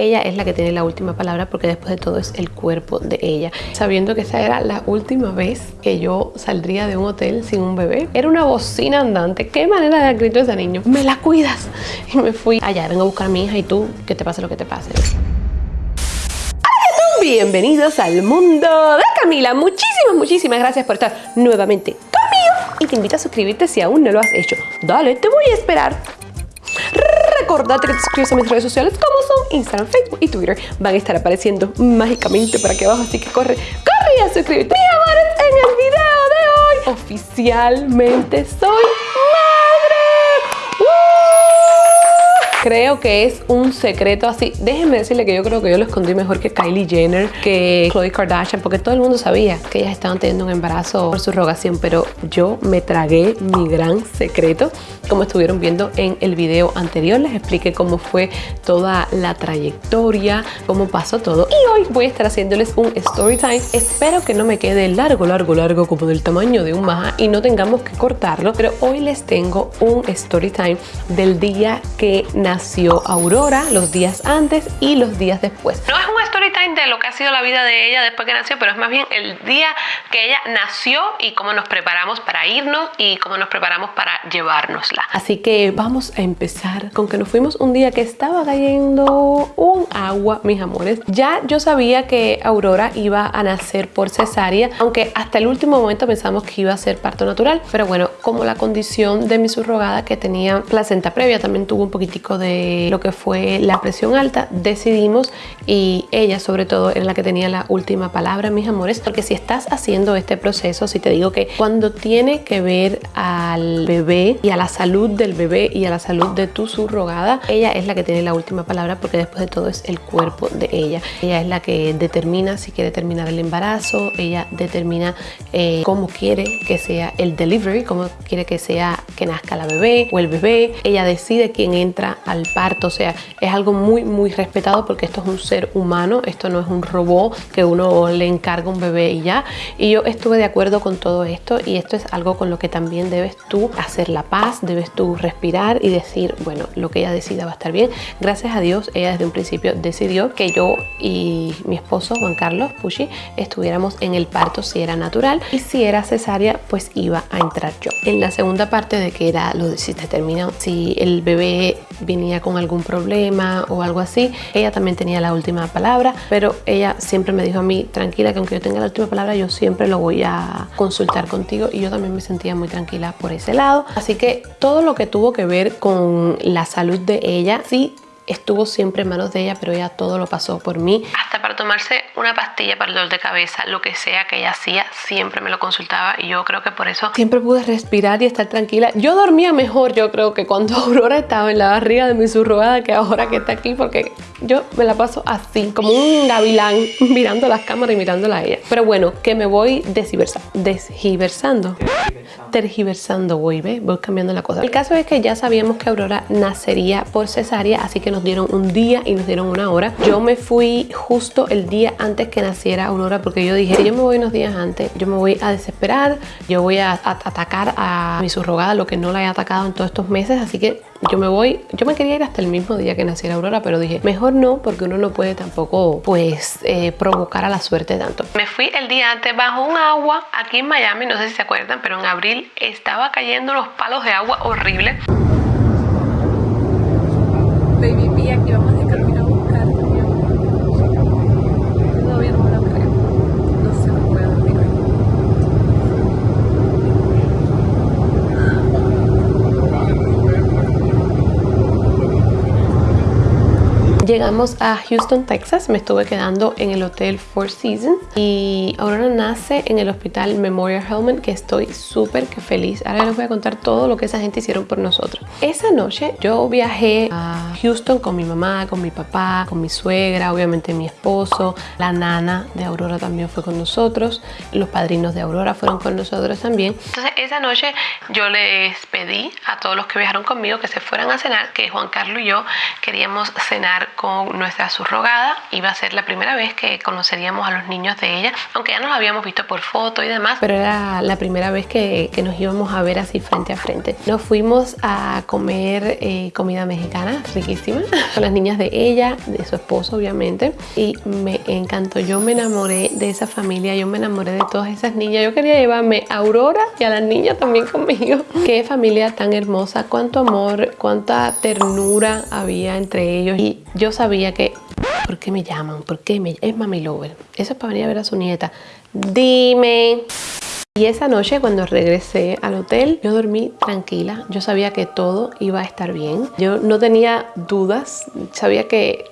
Ella es la que tiene la última palabra porque después de todo es el cuerpo de ella. Sabiendo que esa era la última vez que yo saldría de un hotel sin un bebé. Era una bocina andante. ¿Qué manera de dar grito ese niño? ¡Me la cuidas! Y me fui allá, vengo a buscar a mi hija y tú, que te pase lo que te pase. Bienvenidos al mundo de Camila. Muchísimas, muchísimas gracias por estar nuevamente conmigo. Y te invito a suscribirte si aún no lo has hecho. Dale, te voy a esperar. Recordate que te suscribes a mis redes sociales como son Instagram, Facebook y Twitter. Van a estar apareciendo mágicamente por aquí abajo, así que corre, corre a suscribirte. Mi amores, en el video de hoy oficialmente soy Creo que es un secreto así. Déjenme decirle que yo creo que yo lo escondí mejor que Kylie Jenner, que Khloe Kardashian, porque todo el mundo sabía que ellas estaban teniendo un embarazo por su rogación, pero yo me tragué mi gran secreto. Como estuvieron viendo en el video anterior, les expliqué cómo fue toda la trayectoria, cómo pasó todo. Y hoy voy a estar haciéndoles un story time. Espero que no me quede largo, largo, largo, como del tamaño de un maja y no tengamos que cortarlo. Pero hoy les tengo un story time del día que nació Aurora, los días antes y los días después. De lo que ha sido la vida de ella después que nació, pero es más bien el día que ella nació y cómo nos preparamos para irnos y cómo nos preparamos para llevárnosla. Así que vamos a empezar con que nos fuimos un día que estaba cayendo un agua, mis amores. Ya yo sabía que Aurora iba a nacer por cesárea, aunque hasta el último momento pensamos que iba a ser parto natural, pero bueno, como la condición de mi subrogada que tenía placenta previa también tuvo un poquitico de lo que fue la presión alta, decidimos y ella sobre todo era la que tenía la última palabra, mis amores, porque si estás haciendo este proceso, si te digo que cuando tiene que ver al bebé y a la salud del bebé y a la salud de tu subrogada, ella es la que tiene la última palabra porque después de todo es el cuerpo de ella. Ella es la que determina si quiere terminar el embarazo, ella determina eh, cómo quiere que sea el delivery, cómo quiere que sea que nazca la bebé o el bebé. Ella decide quién entra al parto, o sea, es algo muy, muy respetado porque esto es un ser humano, esto no es un robot que uno le encarga un bebé y ya. Y yo estuve de acuerdo con todo esto y esto es algo con lo que también debes tú hacer la paz, debes tú respirar y decir, bueno, lo que ella decida va a estar bien. Gracias a Dios, ella desde un principio decidió que yo y mi esposo Juan Carlos Pushi estuviéramos en el parto si era natural y si era cesárea, pues iba a entrar yo. En la segunda parte de que era lo si te termina, si el bebé venía con algún problema o algo así. Ella también tenía la última palabra, pero ella siempre me dijo a mí, tranquila, que aunque yo tenga la última palabra, yo siempre lo voy a consultar contigo y yo también me sentía muy tranquila por ese lado. Así que todo lo que tuvo que ver con la salud de ella, sí estuvo siempre en manos de ella, pero ella todo lo pasó por mí. Hasta para tomarse una pastilla para el dolor de cabeza, lo que sea que ella hacía, siempre me lo consultaba y yo creo que por eso siempre pude respirar y estar tranquila. Yo dormía mejor, yo creo que cuando Aurora estaba en la barriga de mi subrogada que ahora que está aquí, porque yo me la paso así, como un gavilán, mirando las cámaras y mirándola a ella. Pero bueno, que me voy desgiversando. Desgiversando. Tergiversando, voy, ¿ve? Voy cambiando la cosa. El caso es que ya sabíamos que Aurora nacería por cesárea, así que nos dieron un día y nos dieron una hora. Yo me fui justo el día antes que naciera Aurora porque yo dije, si yo me voy unos días antes, yo me voy a desesperar, yo voy a, atacar a mi subrogada, lo que no la he atacado en todos estos meses, así que yo me voy, yo me quería ir hasta el mismo día que naciera Aurora, pero dije, mejor no, porque uno no puede tampoco, pues, eh, provocar a la suerte tanto. Me fui el día antes bajo un agua aquí en Miami, no sé si se acuerdan, pero en abril estaba cayendo unos palos de agua horribles. Baby Pia, aquí vamos de camino a buscar. Todavía no me lo creo. No se me puede dormir Llegamos a Houston, Texas. Me estuve quedando en el hotel Four Seasons y Aurora nace en el hospital Memorial Hellman, que estoy súper feliz. Ahora les voy a contar todo lo que esa gente hicieron por nosotros. Esa noche yo viajé a Houston con mi mamá, con mi papá, con mi suegra, obviamente mi esposo, la nana de Aurora también fue con nosotros, los padrinos de Aurora fueron con nosotros también. Entonces esa noche yo les pedí a todos los que viajaron conmigo que se fueran a cenar, que Juan Carlos y yo queríamos cenar con nuestra subrogada. Iba a ser la primera vez que conoceríamos a los niños de ella, aunque ya nos habíamos visto por foto y demás, pero era la primera vez que, que nos íbamos a ver así frente a frente. Nos fuimos a comer eh, comida mexicana, riquísima, con las niñas de ella, de su esposo obviamente, y me encantó. Yo me enamoré de esa familia, yo me enamoré de todas esas niñas. Yo quería llevarme a Aurora y a las niñas también conmigo. Qué familia tan hermosa, cuánto amor, cuánta ternura había entre ellos. Y yo sabía que, ¿por qué me llaman? ¿Por qué me Es Mami Lover. Eso es para venir a ver a su nieta. Dime. Y esa noche cuando regresé al hotel, yo dormí tranquila. Yo sabía que todo iba a estar bien. Yo no tenía dudas. Sabía que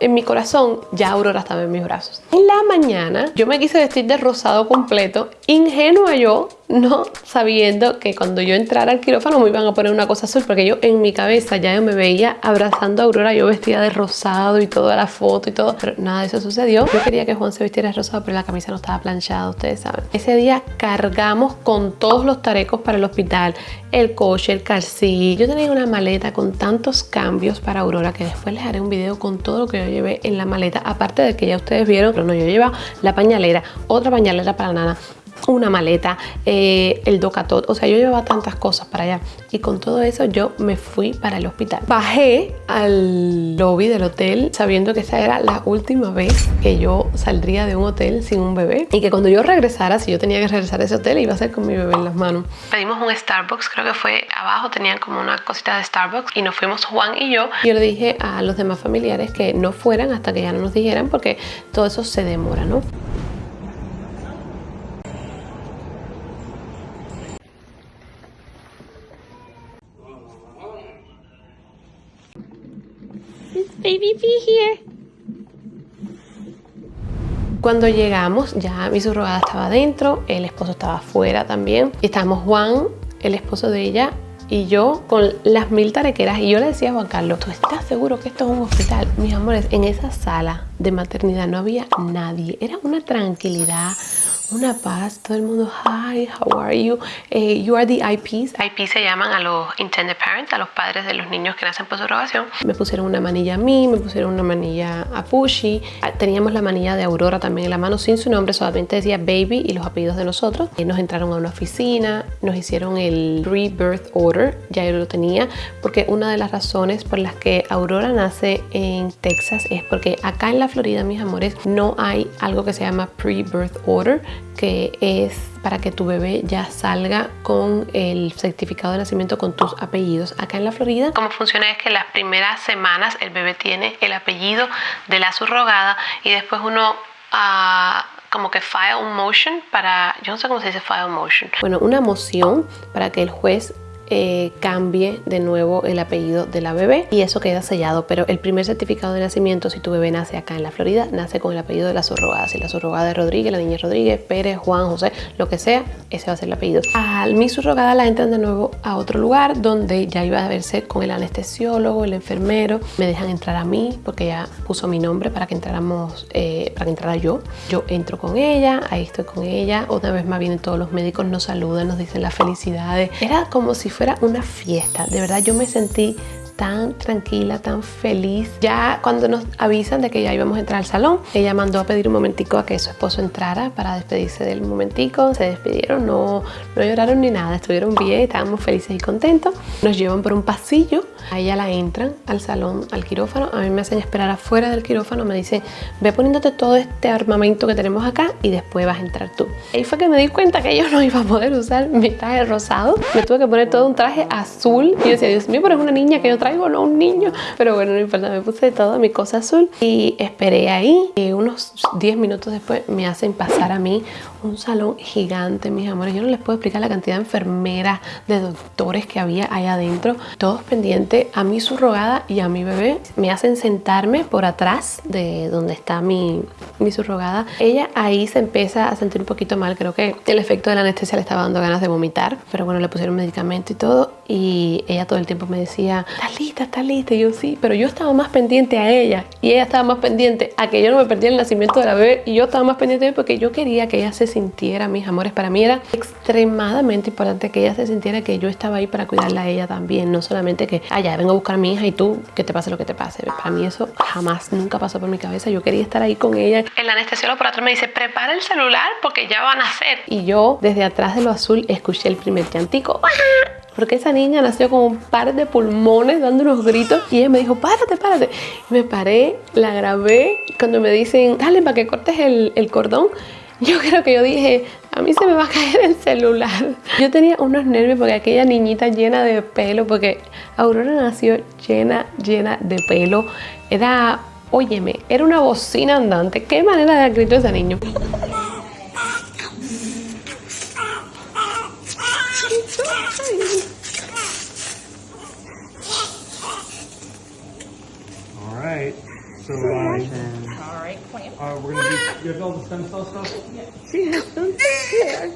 en mi corazón ya Aurora estaba en mis brazos. En la mañana yo me quise vestir de rosado completo, ingenua yo, no sabiendo que cuando yo entrara al quirófano me iban a poner una cosa azul, porque yo en mi cabeza ya yo me veía abrazando a Aurora, yo vestida de rosado y toda la foto y todo, pero nada de eso sucedió. Yo quería que Juan se vistiera de rosado, pero la camisa no estaba planchada, ustedes saben. Ese día cargamos con todos los tarecos para el hospital, el coche, el calcí. Yo tenía una maleta con tantos cambios para Aurora que después les haré un video con todo lo que yo llevé en la maleta, aparte de que ya ustedes vieron, pero no, yo llevaba la pañalera, otra pañalera para Nana, una maleta, eh, el docatot, o sea, yo llevaba tantas cosas para allá y con todo eso yo me fui para el hospital. Bajé al lobby del hotel sabiendo que esa era la última vez que yo saldría de un hotel sin un bebé y que cuando yo regresara, si yo tenía que regresar a ese hotel, iba a ser con mi bebé en las manos. Pedimos un Starbucks, creo que fue abajo, tenían como una cosita de Starbucks y nos fuimos Juan y yo. Yo le dije a los demás familiares que no fueran hasta que ya no nos dijeran porque todo eso se demora, ¿no? Baby here. Cuando llegamos, ya mi subrogada estaba adentro, el esposo estaba afuera también. Y estábamos Juan, el esposo de ella, y yo con las mil tarequeras. Y yo le decía a Juan Carlos, ¿tú estás seguro que esto es un hospital? Mis amores, en esa sala de maternidad no había nadie. Era una tranquilidad, una paz, todo el mundo, hi, how are you? Eh, you are the IPs. IPs se llaman a los intended parents, a los padres de los niños que nacen por subrogación. Me pusieron una manilla a mí, me pusieron una manilla a Pushy. Ah, teníamos la manilla de Aurora también en la mano sin su nombre, solamente decía baby y los apellidos de nosotros. Y nos entraron a una oficina, nos hicieron el pre-birth order, ya yo lo tenía, porque una de las razones por las que Aurora nace en Texas es porque acá en la Florida, mis amores, no hay algo que se llama pre-birth order, que es para que tu bebé ya salga con el certificado de nacimiento con tus apellidos. Acá en la Florida, cómo funciona es que las primeras semanas el bebé tiene el apellido de la subrogada y después uno... Uh, como que file un motion para, yo no sé cómo se dice file motion. Bueno, una moción para que el juez eh, cambie de nuevo el apellido de la bebé y eso queda sellado. Pero el primer certificado de nacimiento, si tu bebé nace acá en la Florida, nace con el apellido de la subrogada. Si la subrogada es Rodríguez, la niña es Rodríguez, Pérez, Juan, José, lo que sea, ese va a ser el apellido. A mi subrogada la entran de nuevo a otro lugar donde ya iba a verse con el anestesiólogo, el enfermero. Me dejan entrar a mí porque ya puso mi nombre para que entráramos, eh, para que entrara yo. Yo entro con ella, ahí estoy con ella. Otra vez más vienen todos los médicos, nos saludan, nos dicen las felicidades. Era como si fuera una fiesta. De verdad yo me sentí tan tranquila, tan feliz. Ya cuando nos avisan de que ya íbamos a entrar al salón, ella mandó a pedir un momentico a que su esposo entrara para despedirse del momentico. Se despidieron, no, no lloraron ni nada, estuvieron bien, estábamos felices y contentos. Nos llevan por un pasillo, a ella la entran al salón, al quirófano. A mí me hacen esperar afuera del quirófano, me dicen, ve poniéndote todo este armamento que tenemos acá y después vas a entrar tú. Ahí fue que me di cuenta que yo no iba a poder usar mi traje rosado. Me tuve que poner todo un traje azul. Y yo decía, Dios mío, pero es una niña que yo traigo traigo, no un niño. Pero bueno, no importa, me puse todo mi cosa azul y esperé ahí. Y unos 10 minutos después me hacen pasar a mí un salón gigante, mis amores. Yo no les puedo explicar la cantidad de enfermeras, de doctores que había ahí adentro. Todos pendientes a mi subrogada y a mi bebé. Me hacen sentarme por atrás de donde está mi, mi subrogada. Ella ahí se empieza a sentir un poquito mal. Creo que el efecto de la anestesia le estaba dando ganas de vomitar. Pero bueno, le pusieron medicamento y todo y ella todo el tiempo me decía, ¿estás lista? ¿Estás lista? Y yo sí, pero yo estaba más pendiente a ella y ella estaba más pendiente a que yo no me perdiera el nacimiento de la bebé y yo estaba más pendiente de porque yo quería que ella se sintiera, mis amores, para mí era extremadamente importante que ella se sintiera que yo estaba ahí para cuidarla a ella también, no solamente que, ah, ya, vengo a buscar a mi hija y tú, que te pase lo que te pase. Para mí eso jamás, nunca pasó por mi cabeza, yo quería estar ahí con ella. El anestesiólogo por atrás me dice, prepara el celular porque ya van a hacer. Y yo, desde atrás de lo azul, escuché el primer llantico porque esa niña nació con un par de pulmones dando unos gritos y ella me dijo, párate, párate. me paré, la grabé. Cuando me dicen, dale para que cortes el, el cordón, yo creo que yo dije, a mí se me va a caer el celular. Yo tenía unos nervios porque aquella niñita llena de pelo, porque Aurora nació llena, llena de pelo. Era, óyeme, era una bocina andante. ¿Qué manera de gritar ese niño? Right. So, uh, all right, clamp. Uh, we're gonna do. You have all the stem cell stuff. Yeah. She has scared.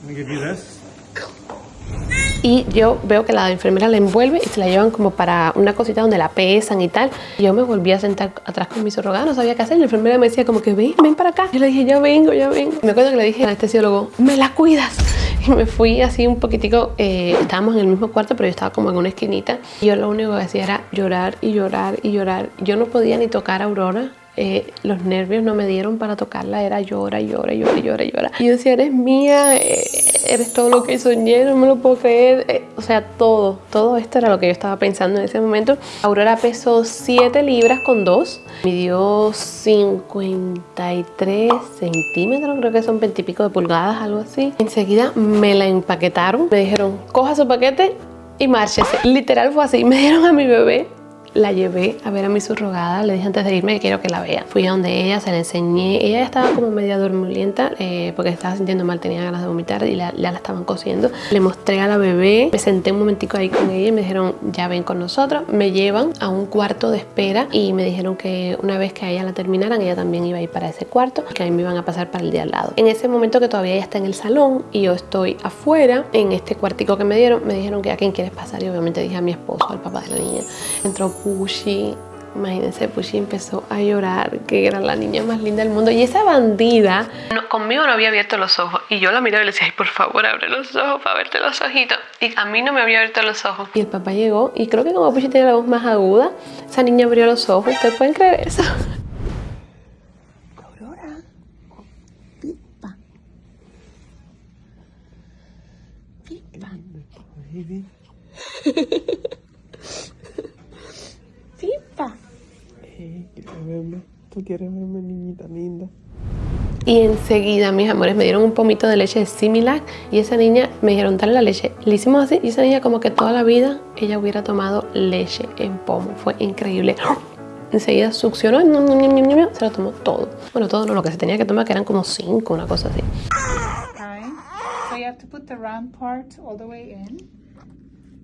Let me give you this. y yo veo que la enfermera la envuelve y se la llevan como para una cosita donde la pesan y tal. Yo me volví a sentar atrás con mi surrogada, no sabía qué hacer. La enfermera me decía como que ven, ven para acá. Yo le dije, ya vengo, ya vengo. me acuerdo que le dije al anestesiólogo, me la cuidas. Me fui así un poquitico, eh, estábamos en el mismo cuarto, pero yo estaba como en una esquinita. Y yo lo único que hacía era llorar y llorar y llorar. Yo no podía ni tocar a Aurora eh, los nervios no me dieron para tocarla, era llora, llora, llora, llora, llora. Y yo decía, eres mía, eh, eres todo lo que soñé, no me lo puedo creer. Eh, o sea, todo, todo esto era lo que yo estaba pensando en ese momento. Aurora pesó 7 libras con 2, midió 53 centímetros, creo que son 20 y pico de pulgadas, algo así. Enseguida me la empaquetaron, me dijeron, coja su paquete y márchese. Literal fue así, me dieron a mi bebé la llevé a ver a mi subrogada, le dije antes de irme que quiero que la vea. Fui a donde ella, se la enseñé, ella estaba como media dormilenta eh, porque estaba sintiendo mal, tenía ganas de vomitar y la, la estaban cosiendo. Le mostré a la bebé, me senté un momentico ahí con ella y me dijeron ya ven con nosotros. Me llevan a un cuarto de espera y me dijeron que una vez que a ella la terminaran, ella también iba a ir para ese cuarto, que a mí me iban a pasar para el día al lado. En ese momento que todavía ella está en el salón y yo estoy afuera, en este cuartico que me dieron, me dijeron que a quién quieres pasar y obviamente dije a mi esposo, al papá de la niña. Entró Pushi, imagínense, Pushi empezó a llorar, que era la niña más linda del mundo. Y esa bandida, conmigo no había abierto los ojos. Y yo la miraba y le decía, ay, por favor, abre los ojos para verte los ojitos. Y a mí no me había abierto los ojos. Y el papá llegó, y creo que como Pushi tiene la voz más aguda, esa niña abrió los ojos. ¿Ustedes pueden creer eso? Aurora. Pipa. Pipa. Tú quieres verme, niñita linda. Y enseguida, mis amores, me dieron un pomito de leche de Similac y esa niña me dijeron, dale la leche. Le hicimos así y esa niña como que toda la vida ella hubiera tomado leche en pomo. Fue increíble. Enseguida succionó se lo tomó todo. Bueno, todo no, lo que se tenía que tomar que eran como cinco, una cosa así. So you have to put the round part all the way in.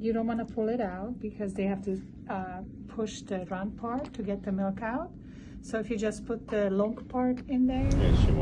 You don't want to pull it out because they have to uh, push the round part to get the milk out.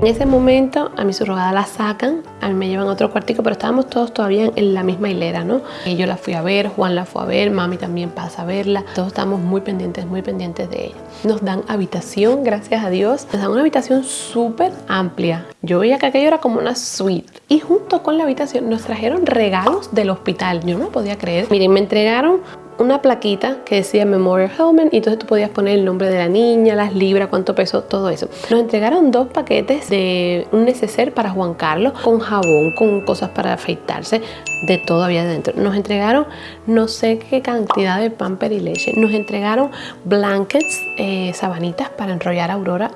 En ese momento a mi surrogada la sacan, a mí me llevan a otro cuartico, pero estábamos todos todavía en la misma hilera, ¿no? Y yo la fui a ver, Juan la fue a ver, mami también pasa a verla. Todos estamos muy pendientes, muy pendientes de ella. Nos dan habitación, gracias a Dios. Nos dan una habitación súper amplia. Yo veía que aquello era como una suite. Y junto con la habitación nos trajeron regalos del hospital. Yo no podía creer. Miren, me entregaron una plaquita que decía Memorial Helmet y entonces tú podías poner el nombre de la niña, las libras, cuánto pesó, todo eso. Nos entregaron dos paquetes de un neceser para Juan Carlos con jabón, con cosas para afeitarse, de todo había dentro. Nos entregaron no sé qué cantidad de pamper y leche. Nos entregaron blankets, eh, sabanitas para enrollar a Aurora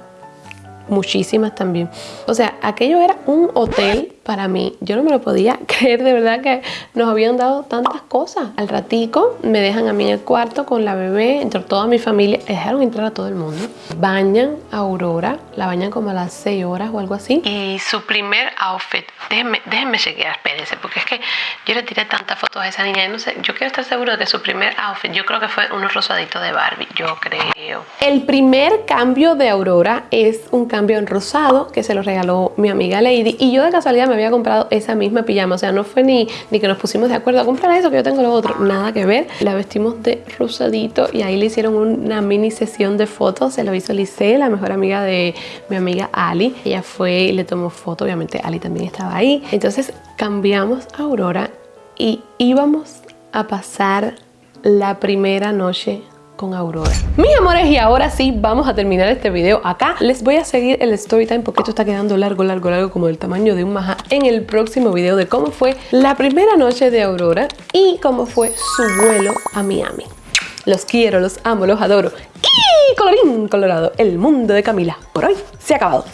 muchísimas también. O sea, aquello era un hotel para mí. Yo no me lo podía creer de verdad que nos habían dado tantas cosas. Al ratico me dejan a mí en el cuarto con la bebé, entre toda mi familia, dejaron entrar a todo el mundo. Bañan a Aurora, la bañan como a las 6 horas o algo así. Y su primer outfit, déjenme, déjenme chequear, espérense, porque es que yo le tiré tantas fotos a esa niña y no sé, yo quiero estar seguro de que su primer outfit, yo creo que fue unos rosaditos de Barbie, yo creo. El primer cambio de Aurora es un cambio en rosado que se lo regaló mi amiga Lady y yo de casualidad me había comprado esa misma pijama. O sea, no fue ni, ni que nos pusimos de acuerdo a comprar eso que yo tengo lo otro. Nada que ver. La vestimos de rosadito y ahí le hicieron una mini sesión de fotos. Se lo hizo Lice, la mejor amiga de mi amiga Ali. Ella fue y le tomó foto. Obviamente Ali también estaba ahí. Entonces cambiamos a Aurora y íbamos a pasar la primera noche con Aurora. Mis amores, y ahora sí vamos a terminar este video acá. Les voy a seguir el story time porque esto está quedando largo, largo, largo como del tamaño de un maja en el próximo video de cómo fue la primera noche de Aurora y cómo fue su vuelo a Miami. Los quiero, los amo, los adoro. Y colorín colorado, el mundo de Camila por hoy se ha acabado.